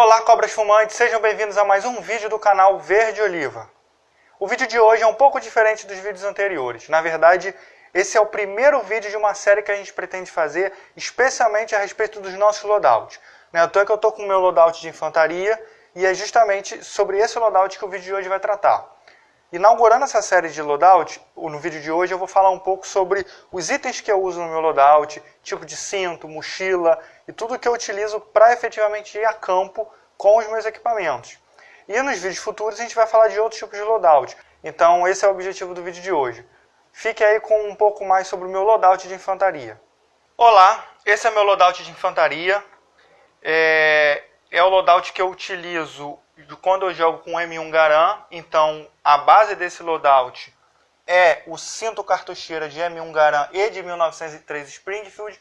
Olá cobras fumantes, sejam bem-vindos a mais um vídeo do canal Verde Oliva. O vídeo de hoje é um pouco diferente dos vídeos anteriores. Na verdade, esse é o primeiro vídeo de uma série que a gente pretende fazer especialmente a respeito dos nossos loadouts. Não é à toa que eu estou com o meu loadout de infantaria e é justamente sobre esse loadout que o vídeo de hoje vai tratar. Inaugurando essa série de loadout, no vídeo de hoje eu vou falar um pouco sobre os itens que eu uso no meu loadout, tipo de cinto, mochila e tudo que eu utilizo para efetivamente ir a campo com os meus equipamentos. E nos vídeos futuros a gente vai falar de outros tipos de loadout. Então esse é o objetivo do vídeo de hoje. Fique aí com um pouco mais sobre o meu loadout de infantaria. Olá, esse é o meu loadout de infantaria. É, é o loadout que eu utilizo quando eu jogo com M1 Garand, então a base desse loadout é o cinto cartucheira de M1 Garand e de 1903 Springfield.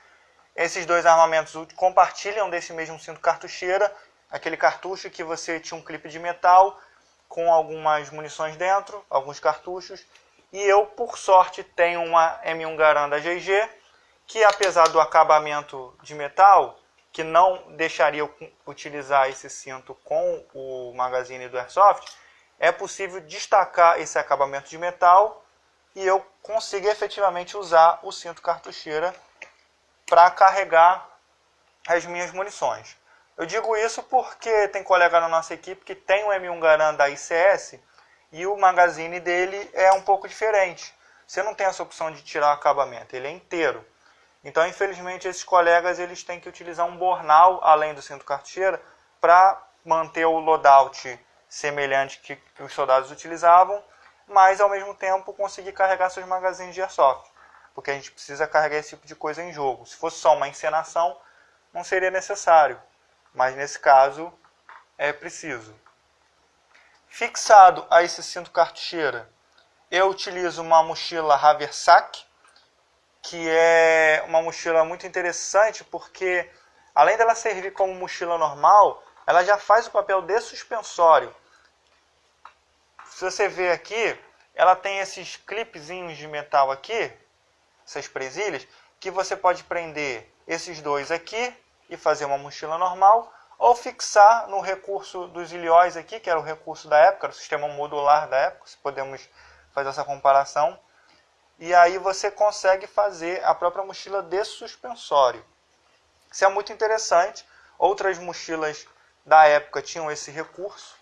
Esses dois armamentos compartilham desse mesmo cinto cartucheira, aquele cartucho que você tinha um clipe de metal com algumas munições dentro, alguns cartuchos. E eu, por sorte, tenho uma M1 Garand da GG, que apesar do acabamento de metal, que não deixaria utilizar esse cinto com o magazine do Airsoft, é possível destacar esse acabamento de metal e eu consigo efetivamente usar o cinto cartucheira para carregar as minhas munições. Eu digo isso porque tem colega na nossa equipe que tem o M1 Garand da ICS e o magazine dele é um pouco diferente. Você não tem essa opção de tirar o acabamento, ele é inteiro. Então, infelizmente, esses colegas eles têm que utilizar um bornal além do cinto cartucheira para manter o loadout semelhante que os soldados utilizavam, mas ao mesmo tempo conseguir carregar seus magazines de airsoft, porque a gente precisa carregar esse tipo de coisa em jogo. Se fosse só uma encenação, não seria necessário, mas nesse caso é preciso. Fixado a esse cinto cartucheira, eu utilizo uma mochila Haversack que é uma mochila muito interessante porque além dela servir como mochila normal, ela já faz o papel de suspensório. Se você ver aqui, ela tem esses clipezinhos de metal aqui, essas presilhas, que você pode prender esses dois aqui e fazer uma mochila normal, ou fixar no recurso dos ilhóis aqui, que era o recurso da época, o sistema modular da época, se podemos fazer essa comparação e aí você consegue fazer a própria mochila de suspensório. Isso é muito interessante. Outras mochilas da época tinham esse recurso.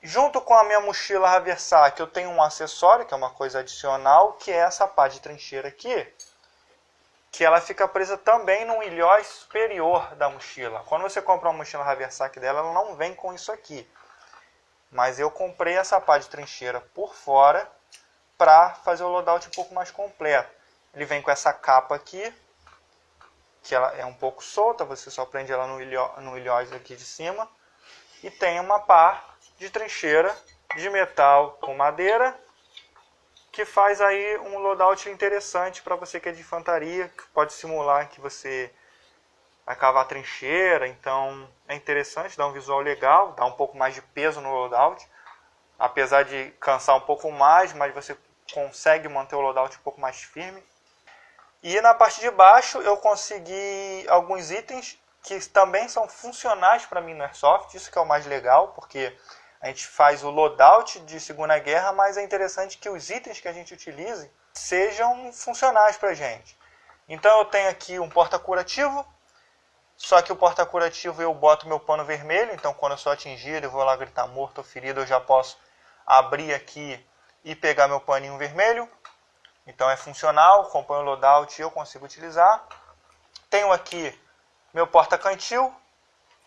Junto com a minha mochila Haversac, eu tenho um acessório, que é uma coisa adicional, que é essa pá de trincheira aqui, que ela fica presa também no ilhóis superior da mochila. Quando você compra uma mochila Haversac dela, ela não vem com isso aqui. Mas eu comprei essa pá de trincheira por fora para fazer o loadout um pouco mais completo. Ele vem com essa capa aqui, que ela é um pouco solta, você só prende ela no, ilho, no ilhóis aqui de cima. E tem uma pá de trincheira de metal com madeira, que faz aí um loadout interessante para você que é de infantaria, que pode simular que você vai cavar trincheira, então é interessante, dá um visual legal, dá um pouco mais de peso no loadout, apesar de cansar um pouco mais, mas você consegue manter o loadout um pouco mais firme. E na parte de baixo eu consegui alguns itens que também são funcionais para mim no Airsoft, isso que é o mais legal, porque a gente faz o loadout de Segunda Guerra, mas é interessante que os itens que a gente utilize sejam funcionais para a gente. Então eu tenho aqui um porta-curativo, só que o porta-curativo eu boto meu pano vermelho, então quando eu sou atingido, eu vou lá gritar morto ou ferido, eu já posso abrir aqui e pegar meu paninho vermelho. Então é funcional, compõe o loadout e eu consigo utilizar. Tenho aqui meu porta-cantil,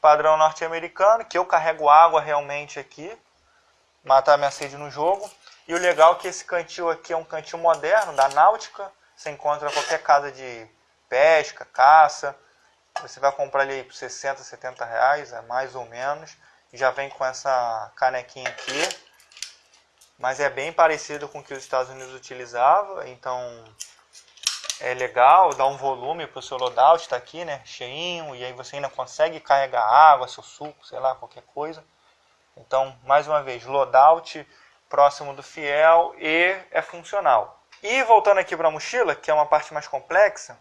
padrão norte-americano, que eu carrego água realmente aqui, matar minha sede no jogo. E o legal é que esse cantil aqui é um cantil moderno, da náutica, você encontra qualquer casa de pesca, caça, você vai comprar ele por 60, 70 reais, é mais ou menos, já vem com essa canequinha aqui, mas é bem parecido com o que os Estados Unidos utilizavam, então é legal, dá um volume para o seu loadout, está aqui, né, cheinho, e aí você ainda consegue carregar água, seu suco, sei lá, qualquer coisa. Então, mais uma vez, loadout próximo do fiel e é funcional. E voltando aqui para a mochila, que é uma parte mais complexa,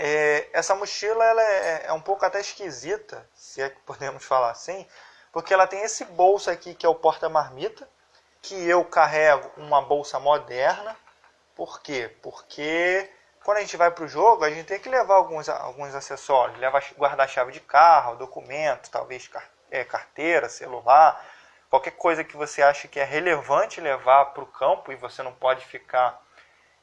É, essa mochila ela é, é, um pouco até esquisita, se é que podemos falar assim, porque ela tem esse bolso aqui que é o porta-marmita, que eu carrego uma bolsa moderna. Por quê? Porque quando a gente vai para o jogo, a gente tem que levar alguns, alguns acessórios, levar guarda-chave de carro, documento, talvez é, carteira, celular, qualquer coisa que você acha que é relevante levar para o campo e você não pode ficar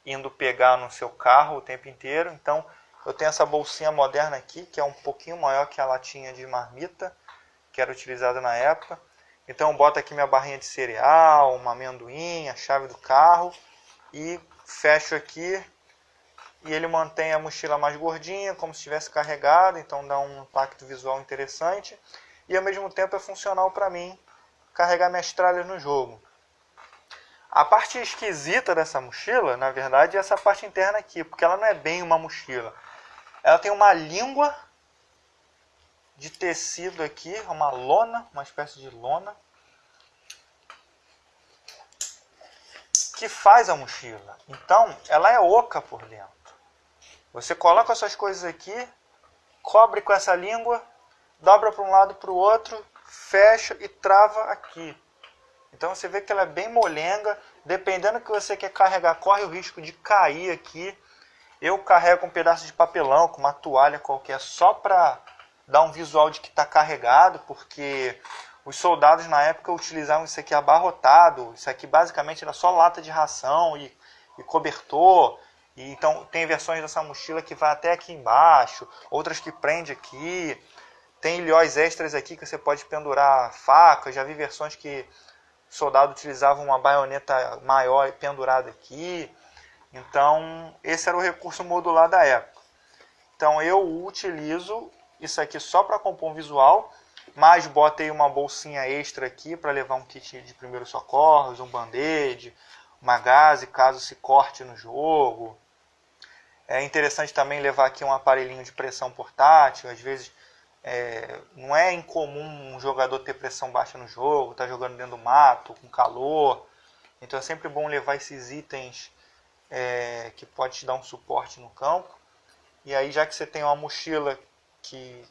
indo pegar no seu carro o tempo inteiro. Então, eu tenho essa bolsinha moderna aqui, que é um pouquinho maior que a latinha de marmita, que era utilizada na época. Então, eu boto aqui minha barrinha de cereal, uma amendoim, a chave do carro e fecho aqui. E ele mantém a mochila mais gordinha, como se estivesse carregada, então dá um impacto visual interessante. E ao mesmo tempo é funcional para mim carregar minhas tralhas no jogo. A parte esquisita dessa mochila, na verdade, é essa parte interna aqui, porque ela não é bem uma mochila. Ela tem uma língua de tecido aqui, uma lona, uma espécie de lona, que faz a mochila. Então, ela é oca por dentro. Você coloca essas coisas aqui, cobre com essa língua, dobra para um lado para o outro, fecha e trava aqui. Então você vê que ela é bem molenga, dependendo do que você quer carregar, corre o risco de cair aqui eu carrego um pedaço de papelão com uma toalha qualquer só para dar um visual de que está carregado, porque os soldados na época utilizavam isso aqui abarrotado. Isso aqui basicamente era só lata de ração e, e cobertor. E, então tem versões dessa mochila que vai até aqui embaixo, outras que prende aqui. Tem ilhóis extras aqui que você pode pendurar faca. Já vi versões que o soldado utilizava uma baioneta maior pendurada aqui. Então, esse era o recurso modular da época. Então, eu utilizo isso aqui só para compor um visual, mas botei uma bolsinha extra aqui para levar um kit de primeiros socorros, um band-aid, uma gase caso se corte no jogo. É interessante também levar aqui um aparelhinho de pressão portátil, às vezes é, não é incomum um jogador ter pressão baixa no jogo, tá jogando dentro do mato, com calor. Então é sempre bom levar esses itens é, que pode te dar um suporte no campo. E aí, já que você tem uma mochila que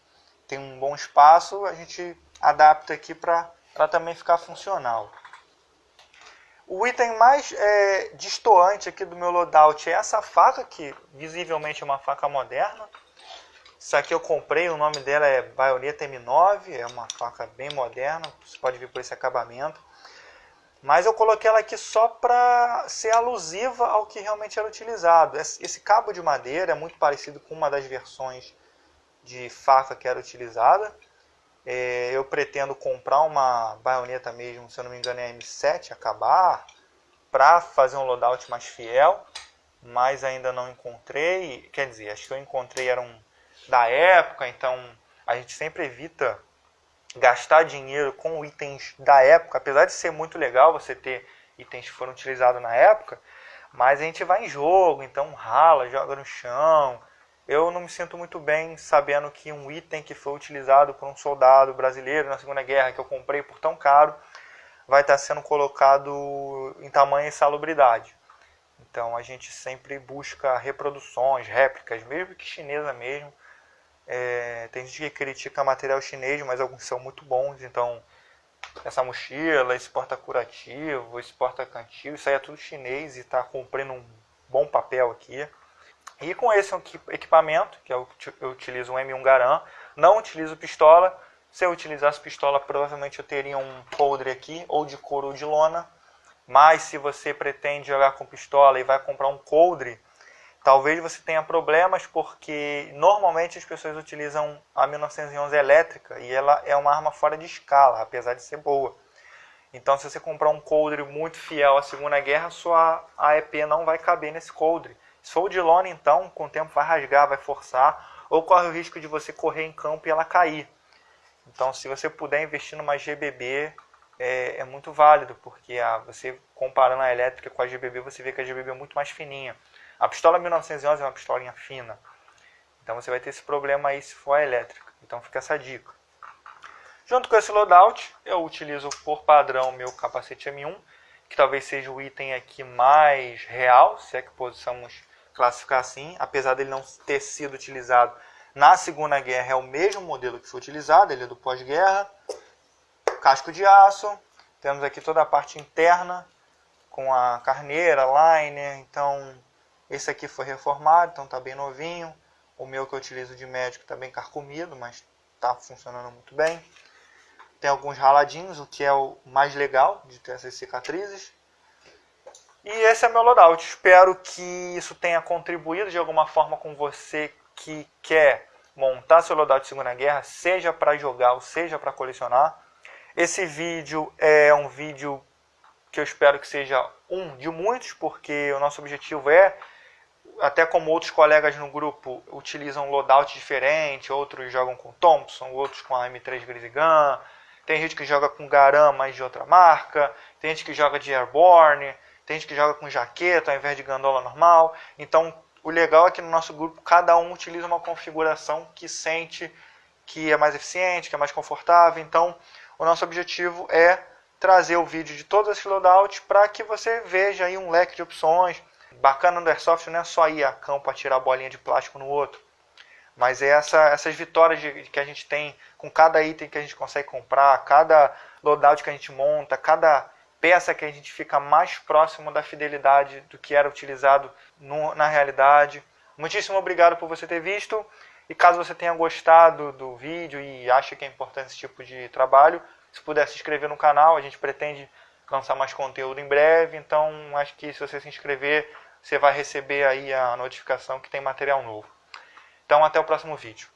tem um bom espaço, a gente adapta aqui para também ficar funcional. O item mais é, distoante aqui do meu loadout é essa faca, que visivelmente é uma faca moderna. Isso aqui eu comprei, o nome dela é Baioneta M9, é uma faca bem moderna, você pode ver por esse acabamento. Mas eu coloquei ela aqui só para ser alusiva ao que realmente era utilizado. Esse cabo de madeira é muito parecido com uma das versões de faca que era utilizada. É, eu pretendo comprar uma baioneta mesmo, se eu não me engano é M7, acabar, para fazer um loadout mais fiel, mas ainda não encontrei. Quer dizer, acho que eu encontrei eram da época, então a gente sempre evita gastar dinheiro com itens da época, apesar de ser muito legal você ter itens que foram utilizados na época, mas a gente vai em jogo, então rala, joga no chão. Eu não me sinto muito bem sabendo que um item que foi utilizado por um soldado brasileiro na Segunda Guerra, que eu comprei por tão caro, vai estar sendo colocado em tamanha insalubridade. Então a gente sempre busca reproduções, réplicas, mesmo que chinesa mesmo, é, tem gente que critica material chinês, mas alguns são muito bons. Então, essa mochila, esse porta-curativo, esse porta-cantil, isso aí é tudo chinês e está cumprindo um bom papel aqui. E com esse equipamento, que eu, utilizo um M1 Garan, não utilizo pistola. Se eu utilizasse pistola, provavelmente eu teria um coldre aqui, ou de couro ou de lona. Mas se você pretende jogar com pistola e vai comprar um coldre, Talvez você tenha problemas porque normalmente as pessoas utilizam a 1911 elétrica e ela é uma arma fora de escala, apesar de ser boa. Então, se você comprar um coldre muito fiel à Segunda Guerra, sua AEP não vai caber nesse coldre. Se for de lona, então, com o tempo vai rasgar, vai forçar, ou corre o risco de você correr em campo e ela cair. Então, se você puder investir numa GBB, é, é muito válido, porque a, você comparando a elétrica com a GBB, você vê que a GBB é muito mais fininha. A pistola 1911 é uma pistolinha fina. Então você vai ter esse problema aí se for a elétrica. Então fica essa dica. Junto com esse loadout, eu utilizo por padrão meu capacete M1, que talvez seja o item aqui mais real, se é que possamos classificar assim, apesar dele não ter sido utilizado na Segunda Guerra, é o mesmo modelo que foi utilizado, ele é do pós-guerra. Casco de aço, temos aqui toda a parte interna, com a carneira, liner, então esse aqui foi reformado, então está bem novinho. O meu que eu utilizo de médico está bem carcomido, mas está funcionando muito bem. Tem alguns raladinhos, o que é o mais legal de ter essas cicatrizes. E esse é meu loadout. Espero que isso tenha contribuído de alguma forma com você que quer montar seu loadout de Segunda Guerra, seja para jogar ou seja para colecionar. Esse vídeo é um vídeo que eu espero que seja um de muitos, porque o nosso objetivo é, até como outros colegas no grupo utilizam loadout diferente, outros jogam com Thompson, outros com a M3 Grizzly tem gente que joga com Garam, mas de outra marca, tem gente que joga de Airborne, tem gente que joga com jaqueta ao invés de gandola normal. Então, o legal é que no nosso grupo cada um utiliza uma configuração que sente que é mais eficiente, que é mais confortável. Então, o nosso objetivo é trazer o vídeo de todos esses loadouts para que você veja aí um leque de opções. Bacana no Airsoft não é só ir a campo para tirar a bolinha de plástico no outro, mas é essa, essas vitórias de, que a gente tem com cada item que a gente consegue comprar, cada loadout que a gente monta, cada peça que a gente fica mais próximo da fidelidade do que era utilizado no, na realidade. Muitíssimo obrigado por você ter visto. E caso você tenha gostado do vídeo e acha que é importante esse tipo de trabalho, se puder se inscrever no canal, a gente pretende lançar mais conteúdo em breve, então acho que se você se inscrever, você vai receber aí a notificação que tem material novo. Então até o próximo vídeo.